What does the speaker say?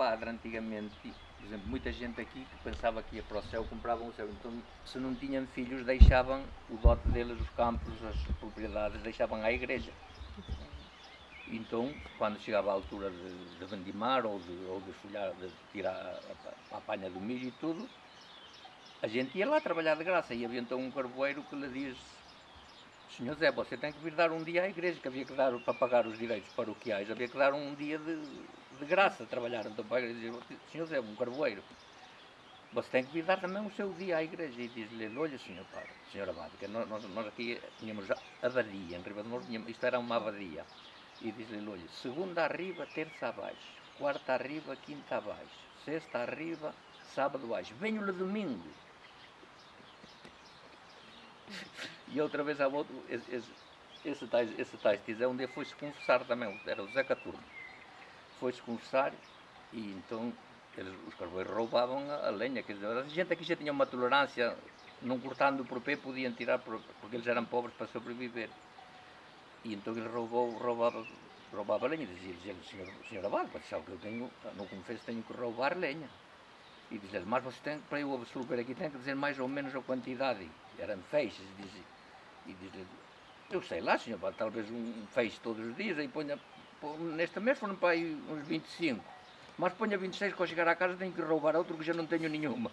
padre antigamente, por exemplo, muita gente aqui que pensava que ia para o céu, compravam o céu. Então, se não tinham filhos, deixavam o dote deles, os campos, as propriedades, deixavam à igreja. Então, quando chegava a altura de, de vendimar ou de, ou de folhar, de tirar a, a, a panha do milho e tudo, a gente ia lá trabalhar de graça e havia então um carvoeiro que lhe diz Senhor Zé, você tem que vir dar um dia à igreja, que havia que dar para pagar os direitos paroquiais, havia que dar um dia de, de graça a trabalhar então para a igreja. Senhor Zé, um carvoeiro, você tem que vir dar também o seu dia à igreja. E diz-lhe, olha senhor padre, senhor abade, que nós, nós aqui tínhamos abadia, em Riba de Moro, isto era uma abadia. E diz-lhe, olha, segunda arriba, terça abaixo, quarta arriba, quinta abaixo, sexta arriba, sábado abaixo, venho-lhe domingo. E outra vez, outro, esse, esse, esse, tais, esse tais diz, é foi-se confessar também, era o Zé Caturno. Foi-se confessar e então eles, os carvoeiros roubavam a, a lenha. Quer dizer, a gente aqui já tinha uma tolerância, não cortando por pé, podiam tirar, por, porque eles eram pobres para sobreviver. E então ele roubou, roubava, roubava lenha. Dizia, dizia senhor, senhor Abad, sabe que eu tenho, no confesso tenho que roubar lenha. E dizia mas você tem, para eu absolver aqui, tem que dizer mais ou menos a quantidade. Eram feixes, dizia. E dizia, eu sei lá, senhor, talvez um feixe todos os dias, aí ponha, neste mês foram para aí uns 25. Mas ponha 26, quando chegar à casa tenho que roubar outro que já não tenho nenhuma.